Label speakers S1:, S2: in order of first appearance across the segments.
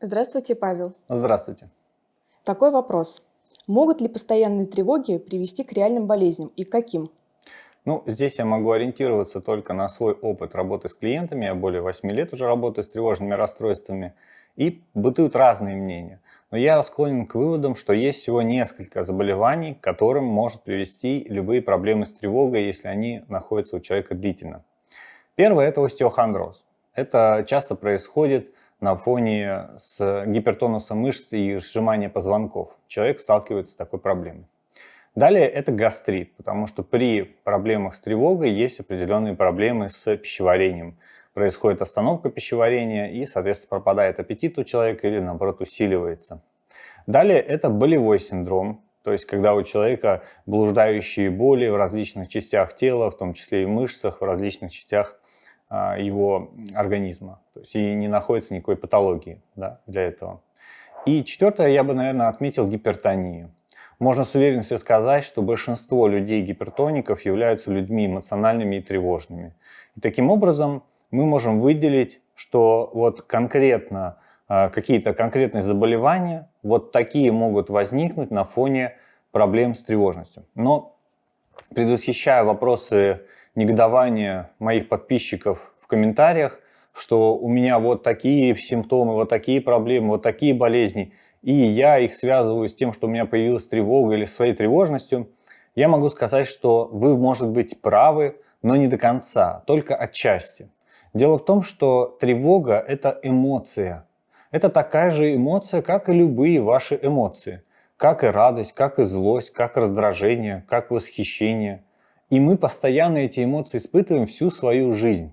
S1: Здравствуйте, Павел.
S2: Здравствуйте.
S1: Такой вопрос. Могут ли постоянные тревоги привести к реальным болезням и к каким?
S2: Ну, здесь я могу ориентироваться только на свой опыт работы с клиентами. Я более 8 лет уже работаю с тревожными расстройствами. И бытуют разные мнения. Но я склонен к выводам, что есть всего несколько заболеваний, к которым может привести любые проблемы с тревогой, если они находятся у человека длительно. Первое – это остеохондроз. Это часто происходит на фоне с гипертонуса мышц и сжимания позвонков. Человек сталкивается с такой проблемой. Далее это гастрит, потому что при проблемах с тревогой есть определенные проблемы с пищеварением. Происходит остановка пищеварения и, соответственно, пропадает аппетит у человека или, наоборот, усиливается. Далее это болевой синдром, то есть когда у человека блуждающие боли в различных частях тела, в том числе и мышцах, в различных частях его организма. То есть и не находится никакой патологии да, для этого. И четвертое, я бы, наверное, отметил гипертонию. Можно с уверенностью сказать, что большинство людей-гипертоников являются людьми эмоциональными и тревожными. И таким образом мы можем выделить, что вот конкретно а, какие-то конкретные заболевания, вот такие могут возникнуть на фоне проблем с тревожностью. Но предвосхищая вопросы негодование моих подписчиков в комментариях, что у меня вот такие симптомы, вот такие проблемы, вот такие болезни, и я их связываю с тем, что у меня появилась тревога или своей тревожностью, я могу сказать, что вы, может быть, правы, но не до конца, только отчасти. Дело в том, что тревога – это эмоция. Это такая же эмоция, как и любые ваши эмоции. Как и радость, как и злость, как раздражение, как восхищение – и мы постоянно эти эмоции испытываем всю свою жизнь.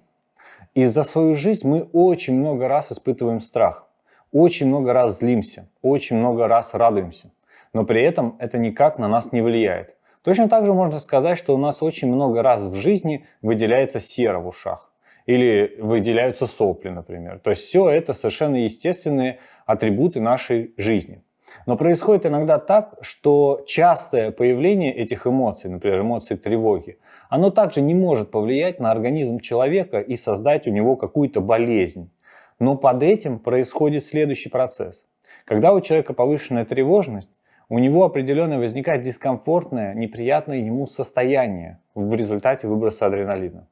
S2: И за свою жизнь мы очень много раз испытываем страх, очень много раз злимся, очень много раз радуемся. Но при этом это никак на нас не влияет. Точно так же можно сказать, что у нас очень много раз в жизни выделяется сера в ушах. Или выделяются сопли, например. То есть все это совершенно естественные атрибуты нашей жизни. Но происходит иногда так, что частое появление этих эмоций, например, эмоций тревоги, оно также не может повлиять на организм человека и создать у него какую-то болезнь. Но под этим происходит следующий процесс. Когда у человека повышенная тревожность, у него определенно возникает дискомфортное, неприятное ему состояние в результате выброса адреналина.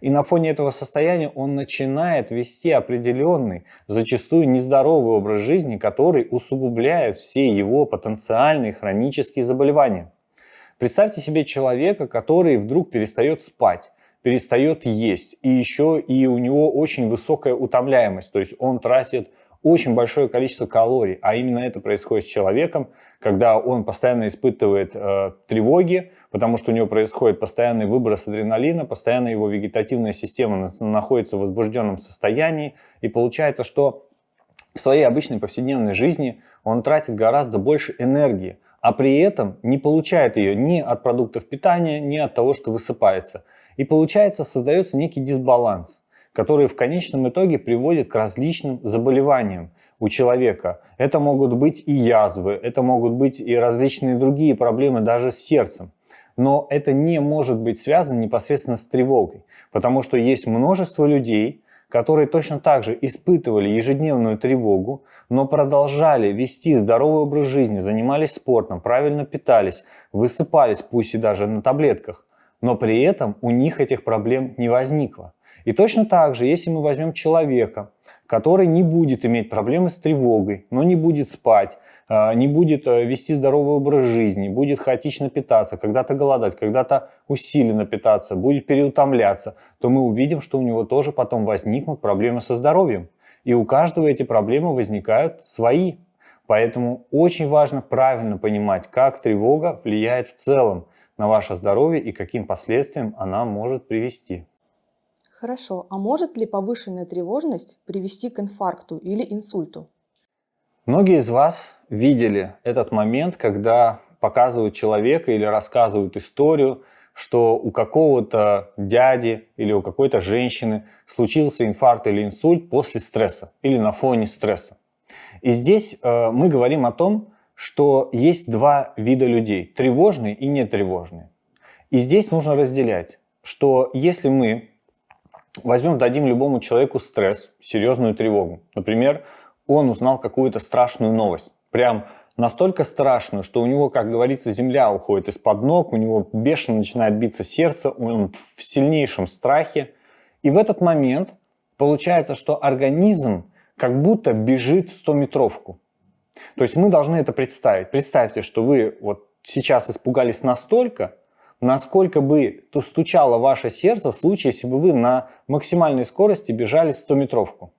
S2: И на фоне этого состояния он начинает вести определенный, зачастую нездоровый образ жизни, который усугубляет все его потенциальные хронические заболевания. Представьте себе человека, который вдруг перестает спать, перестает есть, и еще и у него очень высокая утомляемость, то есть он тратит очень большое количество калорий, а именно это происходит с человеком, когда он постоянно испытывает э, тревоги, потому что у него происходит постоянный выброс адреналина, постоянно его вегетативная система находится в возбужденном состоянии, и получается, что в своей обычной повседневной жизни он тратит гораздо больше энергии, а при этом не получает ее ни от продуктов питания, ни от того, что высыпается. И получается, создается некий дисбаланс которые в конечном итоге приводят к различным заболеваниям у человека. Это могут быть и язвы, это могут быть и различные другие проблемы даже с сердцем. Но это не может быть связано непосредственно с тревогой, потому что есть множество людей, которые точно так же испытывали ежедневную тревогу, но продолжали вести здоровый образ жизни, занимались спортом, правильно питались, высыпались, пусть и даже на таблетках, но при этом у них этих проблем не возникло. И точно так же, если мы возьмем человека, который не будет иметь проблемы с тревогой, но не будет спать, а, не будет э, вести здоровый образ жизни, будет хаотично питаться, когда-то голодать, когда-то усиленно питаться, будет переутомляться, то мы увидим, что у него тоже потом возникнут проблемы со здоровьем. И у каждого эти проблемы возникают свои. Поэтому очень важно правильно понимать, как тревога влияет в целом на ваше здоровье и каким последствиям она может привести.
S1: Хорошо, а может ли повышенная тревожность привести к инфаркту или инсульту?
S2: Многие из вас видели этот момент, когда показывают человека или рассказывают историю, что у какого-то дяди или у какой-то женщины случился инфаркт или инсульт после стресса или на фоне стресса. И здесь э, мы говорим о том, что есть два вида людей – тревожные и нетревожные. И здесь нужно разделять, что если мы Возьмем, дадим любому человеку стресс, серьезную тревогу. Например, он узнал какую-то страшную новость. Прям настолько страшную, что у него, как говорится, земля уходит из-под ног, у него бешено начинает биться сердце, он в сильнейшем страхе. И в этот момент получается, что организм как будто бежит в 100-метровку. То есть мы должны это представить. Представьте, что вы вот сейчас испугались настолько, насколько бы то стучало ваше сердце в случае, если бы вы на максимальной скорости бежали 100-метровку.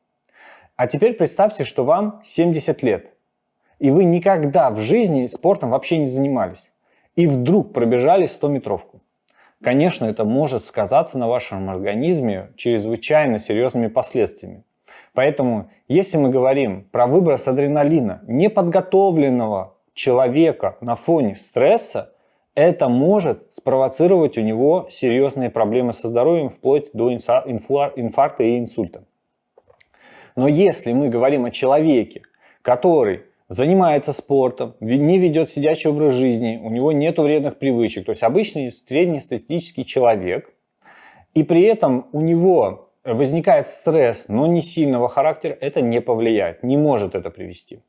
S2: А теперь представьте, что вам 70 лет, и вы никогда в жизни спортом вообще не занимались, и вдруг пробежали 100-метровку. Конечно, это может сказаться на вашем организме чрезвычайно серьезными последствиями. Поэтому, если мы говорим про выброс адреналина неподготовленного человека на фоне стресса, это может спровоцировать у него серьезные проблемы со здоровьем, вплоть до инфаркта и инсульта. Но если мы говорим о человеке, который занимается спортом, не ведет сидячий образ жизни, у него нет вредных привычек, то есть обычный среднестатистический человек, и при этом у него возникает стресс, но не сильного характера, это не повлияет, не может это привести.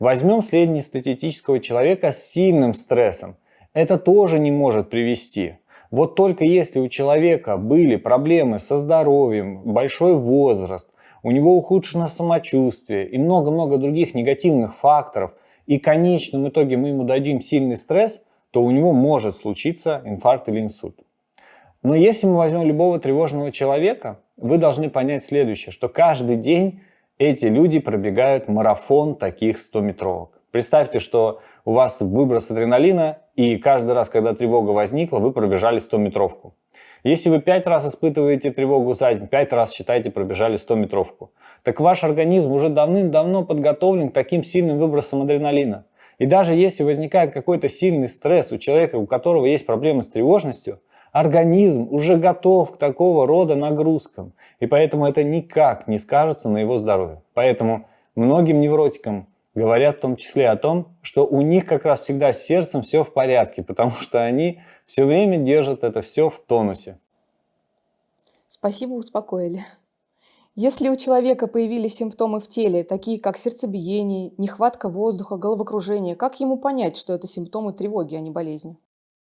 S2: Возьмем среднестатистического человека с сильным стрессом. Это тоже не может привести. Вот только если у человека были проблемы со здоровьем, большой возраст, у него ухудшено самочувствие и много-много других негативных факторов, и в конечном итоге мы ему дадим сильный стресс, то у него может случиться инфаркт или инсульт. Но если мы возьмем любого тревожного человека, вы должны понять следующее, что каждый день эти люди пробегают марафон таких 100-метровок. Представьте, что у вас выброс адреналина, и каждый раз, когда тревога возникла, вы пробежали 100-метровку. Если вы 5 раз испытываете тревогу за день, 5 раз считаете пробежали 100-метровку, так ваш организм уже давным-давно подготовлен к таким сильным выбросам адреналина. И даже если возникает какой-то сильный стресс у человека, у которого есть проблемы с тревожностью, Организм уже готов к такого рода нагрузкам, и поэтому это никак не скажется на его здоровье. Поэтому многим невротикам говорят в том числе о том, что у них как раз всегда с сердцем все в порядке, потому что они все время держат это все в тонусе.
S1: Спасибо, успокоили. Если у человека появились симптомы в теле, такие как сердцебиение, нехватка воздуха, головокружение, как ему понять, что это симптомы тревоги, а не болезни?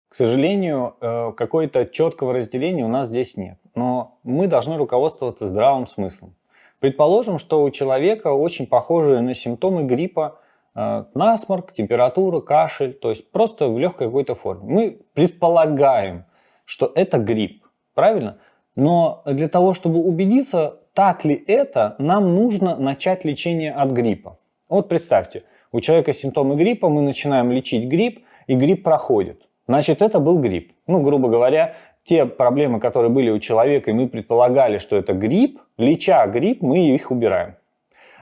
S2: К сожалению, э, какой-то четкого разделения у нас здесь нет. Но мы должны руководствоваться здравым смыслом. Предположим, что у человека очень похожие на симптомы гриппа э, насморк, температура, кашель, то есть просто в легкой какой-то форме. Мы предполагаем, что это грипп, правильно? Но для того, чтобы убедиться, так ли это, нам нужно начать лечение от гриппа. Вот представьте, у человека симптомы гриппа, мы начинаем лечить грипп, и грипп проходит. Значит, это был грипп. Ну, грубо говоря, те проблемы, которые были у человека, и мы предполагали, что это грипп, леча грипп, мы их убираем.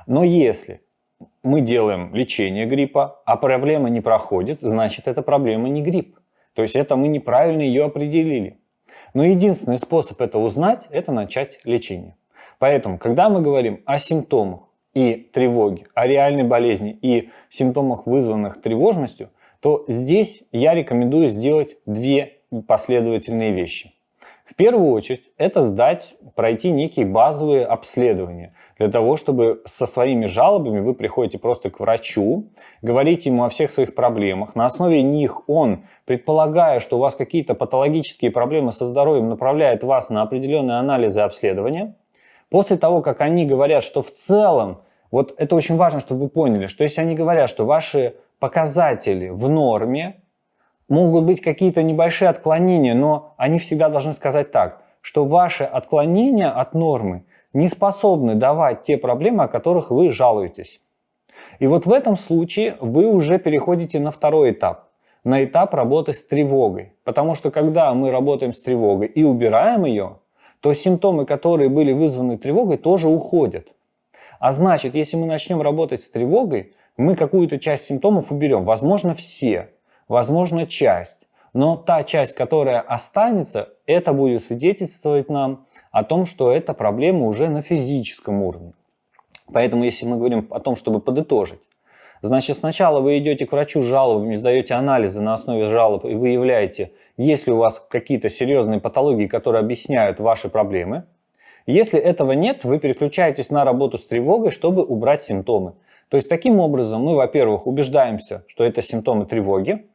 S2: Но если мы делаем лечение гриппа, а проблема не проходит, значит, эта проблема не грипп. То есть это мы неправильно ее определили. Но единственный способ это узнать, это начать лечение. Поэтому, когда мы говорим о симптомах и тревоге, о реальной болезни и симптомах, вызванных тревожностью – то здесь я рекомендую сделать две последовательные вещи. В первую очередь, это сдать, пройти некие базовые обследования. Для того, чтобы со своими жалобами вы приходите просто к врачу, говорите ему о всех своих проблемах. На основе них он, предполагая, что у вас какие-то патологические проблемы со здоровьем, направляет вас на определенные анализы и обследования. После того, как они говорят, что в целом, вот это очень важно, чтобы вы поняли, что если они говорят, что ваши показатели в норме, могут быть какие-то небольшие отклонения, но они всегда должны сказать так, что ваши отклонения от нормы не способны давать те проблемы, о которых вы жалуетесь. И вот в этом случае вы уже переходите на второй этап, на этап работы с тревогой. Потому что когда мы работаем с тревогой и убираем ее, то симптомы, которые были вызваны тревогой, тоже уходят. А значит, если мы начнем работать с тревогой, мы какую-то часть симптомов уберем, возможно все, возможно часть, но та часть, которая останется, это будет свидетельствовать нам о том, что эта проблема уже на физическом уровне. Поэтому если мы говорим о том, чтобы подытожить, значит сначала вы идете к врачу с жалобами, сдаете анализы на основе жалоб и выявляете, есть ли у вас какие-то серьезные патологии, которые объясняют ваши проблемы. Если этого нет, вы переключаетесь на работу с тревогой, чтобы убрать симптомы. То есть таким образом мы, во-первых, убеждаемся, что это симптомы тревоги,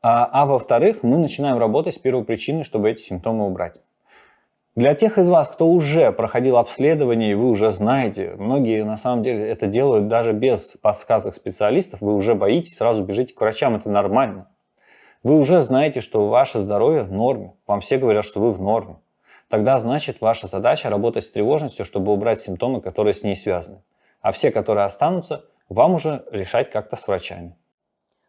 S2: а, а во-вторых, мы начинаем работать с первой причиной, чтобы эти симптомы убрать. Для тех из вас, кто уже проходил обследование, и вы уже знаете, многие на самом деле это делают даже без подсказок специалистов, вы уже боитесь, сразу бежите к врачам, это нормально. Вы уже знаете, что ваше здоровье в норме, вам все говорят, что вы в норме. Тогда значит ваша задача работать с тревожностью, чтобы убрать симптомы, которые с ней связаны. А все, которые останутся, вам уже решать как-то с врачами.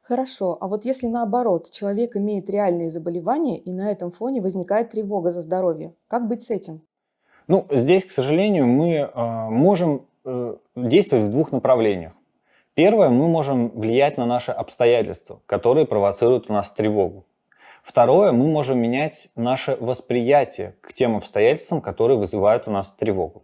S1: Хорошо, а вот если наоборот, человек имеет реальные заболевания и на этом фоне возникает тревога за здоровье, как быть с этим?
S2: Ну, здесь, к сожалению, мы э, можем э, действовать в двух направлениях. Первое, мы можем влиять на наши обстоятельства, которые провоцируют у нас тревогу. Второе, мы можем менять наше восприятие к тем обстоятельствам, которые вызывают у нас тревогу.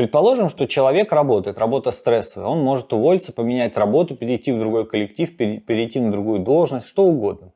S2: Предположим, что человек работает, работа стрессовая, он может уволиться, поменять работу, перейти в другой коллектив, перейти на другую должность, что угодно.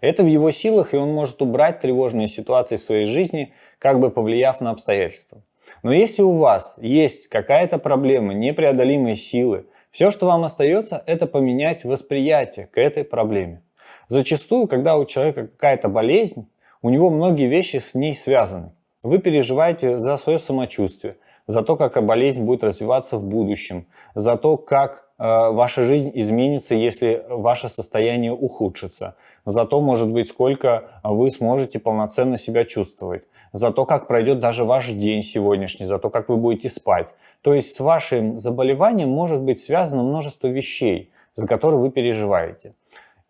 S2: Это в его силах, и он может убрать тревожные ситуации в своей жизни, как бы повлияв на обстоятельства. Но если у вас есть какая-то проблема, непреодолимые силы, все, что вам остается, это поменять восприятие к этой проблеме. Зачастую, когда у человека какая-то болезнь, у него многие вещи с ней связаны. Вы переживаете за свое самочувствие, за то, как болезнь будет развиваться в будущем, за то, как э, ваша жизнь изменится, если ваше состояние ухудшится, за то, может быть, сколько вы сможете полноценно себя чувствовать, за то, как пройдет даже ваш день сегодняшний, за то, как вы будете спать. То есть с вашим заболеванием может быть связано множество вещей, за которые вы переживаете.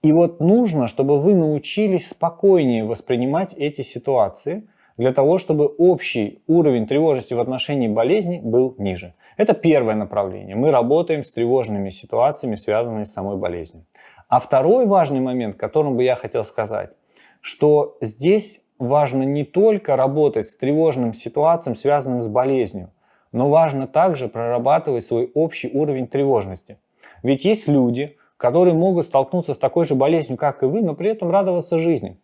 S2: И вот нужно, чтобы вы научились спокойнее воспринимать эти ситуации – для того, чтобы общий уровень тревожности в отношении болезни был ниже. Это первое направление. Мы работаем с тревожными ситуациями, связанными с самой болезнью. А второй важный момент, которым бы я хотел сказать, что здесь важно не только работать с тревожным ситуациям, связанным с болезнью, но важно также прорабатывать свой общий уровень тревожности. Ведь есть люди, которые могут столкнуться с такой же болезнью, как и вы, но при этом радоваться жизни.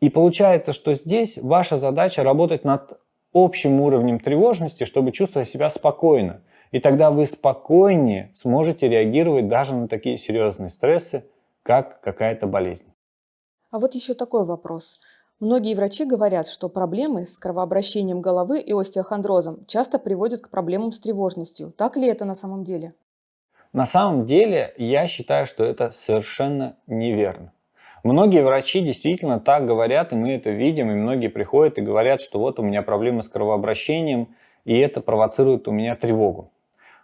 S2: И получается, что здесь ваша задача работать над общим уровнем тревожности, чтобы чувствовать себя спокойно. И тогда вы спокойнее сможете реагировать даже на такие серьезные стрессы, как какая-то болезнь.
S1: А вот еще такой вопрос. Многие врачи говорят, что проблемы с кровообращением головы и остеохондрозом часто приводят к проблемам с тревожностью. Так ли это на самом деле?
S2: На самом деле я считаю, что это совершенно неверно. Многие врачи действительно так говорят, и мы это видим, и многие приходят и говорят, что вот у меня проблемы с кровообращением, и это провоцирует у меня тревогу.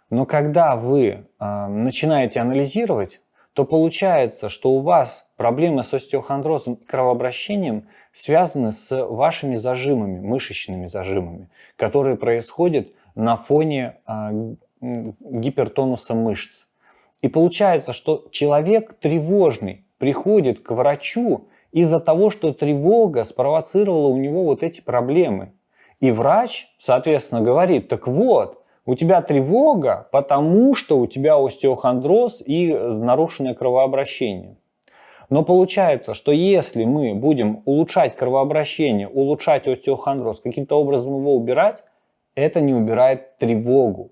S2: Но когда вы э, начинаете анализировать, то получается, что у вас проблемы с остеохондрозом и кровообращением связаны с вашими зажимами, мышечными зажимами, которые происходят на фоне э, гипертонуса мышц. И получается, что человек тревожный, приходит к врачу из-за того, что тревога спровоцировала у него вот эти проблемы. И врач, соответственно, говорит, так вот, у тебя тревога, потому что у тебя остеохондроз и нарушенное кровообращение. Но получается, что если мы будем улучшать кровообращение, улучшать остеохондроз, каким-то образом его убирать, это не убирает тревогу.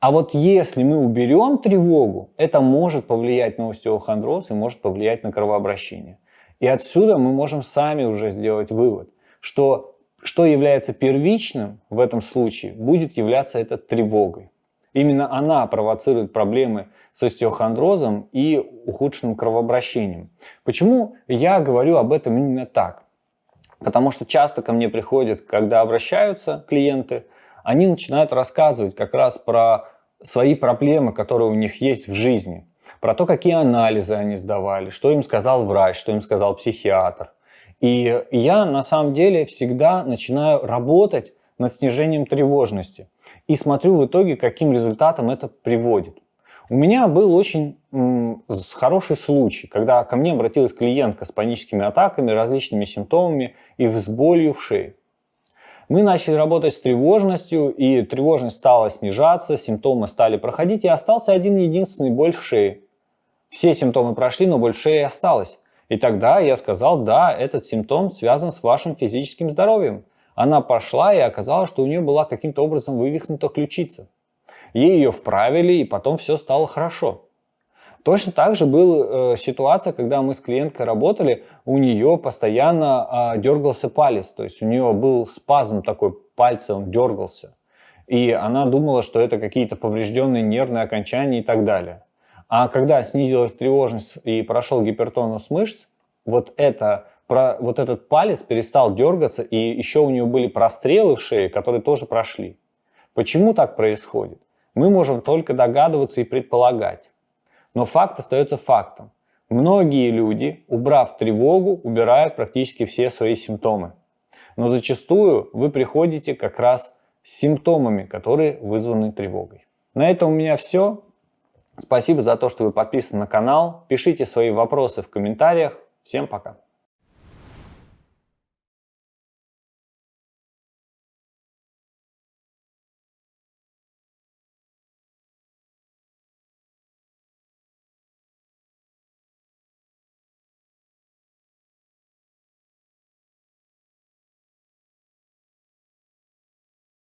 S2: А вот если мы уберем тревогу, это может повлиять на остеохондроз и может повлиять на кровообращение. И отсюда мы можем сами уже сделать вывод, что что является первичным в этом случае, будет являться это тревогой. Именно она провоцирует проблемы с остеохондрозом и ухудшенным кровообращением. Почему я говорю об этом именно так? Потому что часто ко мне приходят, когда обращаются клиенты, они начинают рассказывать как раз про свои проблемы, которые у них есть в жизни, про то, какие анализы они сдавали, что им сказал врач, что им сказал психиатр. И я на самом деле всегда начинаю работать над снижением тревожности и смотрю в итоге, каким результатом это приводит. У меня был очень хороший случай, когда ко мне обратилась клиентка с паническими атаками, различными симптомами и с болью в шее. Мы начали работать с тревожностью, и тревожность стала снижаться, симптомы стали проходить, и остался один единственный боль в шее. Все симптомы прошли, но боль в шее осталась. И тогда я сказал, да, этот симптом связан с вашим физическим здоровьем. Она пошла и оказалось, что у нее была каким-то образом вывихнута ключица. ей ее вправили, и потом все стало хорошо. Точно так же была э, ситуация, когда мы с клиенткой работали, у нее постоянно э, дергался палец, то есть у нее был спазм такой, пальца он дергался. И она думала, что это какие-то поврежденные нервные окончания и так далее. А когда снизилась тревожность и прошел гипертонус мышц, вот, это, про, вот этот палец перестал дергаться, и еще у нее были прострелы в шее, которые тоже прошли. Почему так происходит? Мы можем только догадываться и предполагать. Но факт остается фактом. Многие люди, убрав тревогу, убирают практически все свои симптомы. Но зачастую вы приходите как раз с симптомами, которые вызваны тревогой. На этом у меня все. Спасибо за то, что вы подписаны на канал. Пишите свои вопросы в комментариях. Всем пока.